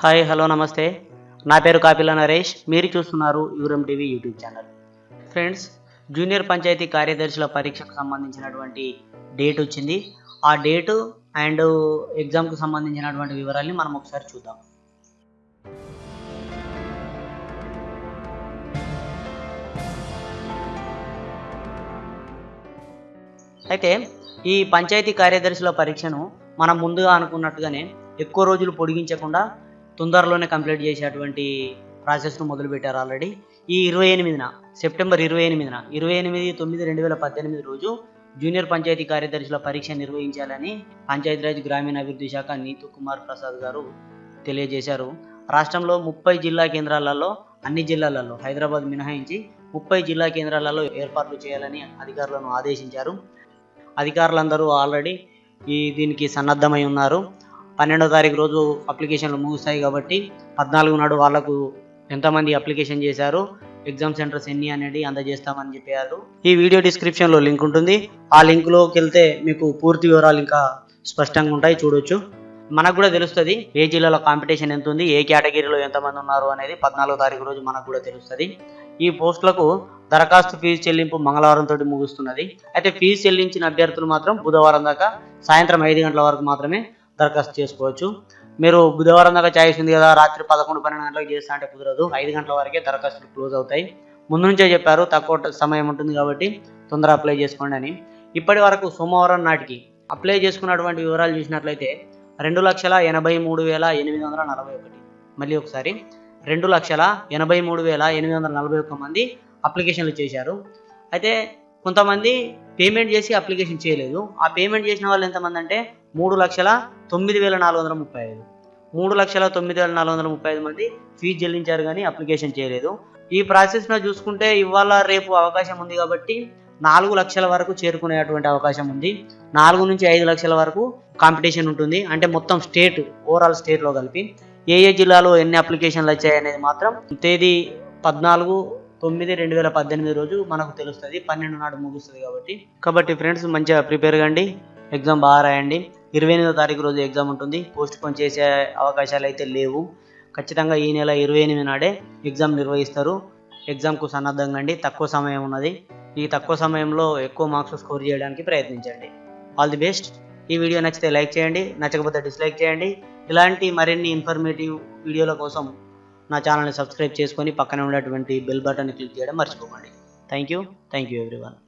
Hi hello నమస్తే. నా పేరు కాపిల నరేష్. మీరు చూస్తున్నారు యూరం TV YouTube channel. Friends junior panchayat కార్యదర్శుల పరీక్షకు సంబంధించినటువంటి డేట్ వచ్చింది. ఆ డేటు అండ్ ఎగ్జామ్కు సంబంధించినటువంటి వివరాల్ని మనం ఒకసారి చూద్దాం. అయితే ఈ పంచాయతీ కార్యదర్శుల పరీక్షను మనం ముందుగా అనుకున్నట్టుగానే ఎక్కువ రోజులు పొడిగించకుండా తొందరలోనే కంప్లీట్ చేసేటువంటి ప్రాసెస్ను మొదలుపెట్టారు ఆల్రెడీ ఈ ఇరవై ఎనిమిదిన సెప్టెంబర్ ఇరవై ఎనిమిదిన ఇరవై ఎనిమిది తొమ్మిది రెండు వేల పద్దెనిమిది రోజు జూనియర్ పంచాయతీ కార్యదర్శుల పరీక్ష నిర్వహించాలని పంచాయతీరాజ్ గ్రామీణాభివృద్ధి శాఖ నీతు కుమార్ ప్రసాద్ గారు తెలియజేశారు. రాష్ట్రంలో ముప్పై జిల్లా కేంద్రాలలో అన్ని జిల్లాలలో హైదరాబాద్ మినహాయించి ముప్పై జిల్లా కేంద్రాలలో ఏర్పాట్లు చేయాలని అధికారులను ఆదేశించారు. అధికారులందరూ ఆల్రెడీ ఈ దీనికి సన్నద్ధమై ఉన్నారు. పన్నెండో తారీఖు రోజు అప్లికేషన్లు ముగుస్తాయి కాబట్టి పద్నాలుగు నాడు వాళ్ళకు ఎంతమంది అప్లికేషన్ చేశారు ఎగ్జామ్ సెంటర్స్ ఎన్ని అనేది అందజేస్తామని చెప్పారు. ఈ వీడియో డిస్క్రిప్షన్లో లింక్ ఉంటుంది. ఆ లింక్లోకి వెళ్తే మీకు పూర్తి వివరాలు ఇంకా స్పష్టంగా ఉంటాయి చూడొచ్చు. మనకు కూడా తెలుస్తుంది ఏ జిల్లాలో కాంపిటీషన్ ఎంత ఉంది ఏ కేటగిరీలో ఎంతమంది ఉన్నారు అనేది పద్నాలుగో తారీఖు రోజు మనకు కూడా తెలుస్తుంది. ఈ పోస్టులకు దరఖాస్తు ఫీజు చెల్లింపు మంగళవారం తోటి ముగుస్తున్నది. అయితే ఫీజు చెల్లించిన అభ్యర్థులు మాత్రం బుధవారం దాకా సాయంత్రం ఐదు గంటల వరకు మాత్రమే దరఖాస్తు చేసుకోవచ్చు. మీరు బుధవారం దాకా ఛాయిస్ కదా రాత్రి పదకొండు పన్నెండు గంటలకు చేస్తా అంటే కుదరదు. ఐదు గంటల వరకే దరఖాస్తులు క్లోజ్ అవుతాయి. ముందు నుంచే చెప్పారు తక్కువ సమయం ఉంటుంది కాబట్టి తొందర అప్లై చేసుకోండి అని. ఇప్పటి వరకు సోమవారం నాటికి అప్లై చేసుకున్నటువంటి వివరాలు చూసినట్లయితే రెండు లక్షల ఎనభై మూడు వేల ఎనిమిది వందల నలభై ఒకటి. మళ్ళీ ఒకసారి రెండు లక్షల ఎనభై మూడు వేల ఎనిమిది వందల నలభై ఒక్క మంది అప్లికేషన్లు చేశారు. అయితే కొంతమంది పేమెంట్ చేసి అప్లికేషన్ చేయలేదు. ఆ పేమెంట్ చేసిన వాళ్ళు ఎంతమంది అంటే మూడు లక్షల తొమ్మిది వేల నాలుగు వందల ముప్పై ఐదు. మూడు లక్షల తొమ్మిది వేల నాలుగు వందల ముప్పై ఐదు మంది ఫీజు చెల్లించారు కానీ అప్లికేషన్ చేయలేదు. ఈ ప్రాసెస్ను చూసుకుంటే ఇవాళ రేపు అవకాశం ఉంది కాబట్టి నాలుగు లక్షల వరకు చేరుకునేటువంటి అవకాశం ఉంది. నాలుగు నుంచి ఐదు లక్షల వరకు కాంపిటీషన్ ఉంటుంది. అంటే మొత్తం స్టేట్ ఓవరాల్ స్టేట్లో కలిపి. ఏ ఏ జిల్లాలో ఎన్ని అప్లికేషన్లు వచ్చాయి అనేది మాత్రం తేదీ పద్నాలుగు తొమ్మిది రెండు వేల పద్దెనిమిది రోజు మనకు తెలుస్తుంది. పన్నెండు నాడు ముగుస్తుంది కాబట్టి. కాబట్టి ఫ్రెండ్స్ మంచిగా ప్రిపేర్ కండి. ఎగ్జామ్ బాగా రాయండి. ఇరవై ఎనిమిదో తారీఖు రోజు ఎగ్జామ్ ఉంటుంది. పోస్ట్ పోన్ చేసే అవకాశాలు అయితే లేవు. ఖచ్చితంగా ఈ నెల ఇరవై ఎనిమిది నాడే ఎగ్జామ్ నిర్వహిస్తారు. ఎగ్జామ్కు సన్నద్ధంగా అండి తక్కువ సమయం ఉన్నది. ఈ తక్కువ సమయంలో ఎక్కువ మార్క్స్ స్కోర్ చేయడానికి ప్రయత్నించండి. All the best. ఈ వీడియో నచ్చితే లైక్ చేయండి. నచ్చకపోతే డిస్లైక్ చేయండి. ఇలాంటి మరిన్ని ఇన్ఫర్మేటివ్ వీడియోల కోసం నా ఛానల్ని సబ్స్క్రైబ్ చేసుకొని పక్కనే ఉన్నటువంటి బెల్ బటన్ క్లిక్ చేయడం మర్చిపోకండి. Thank you. Thank you everyone.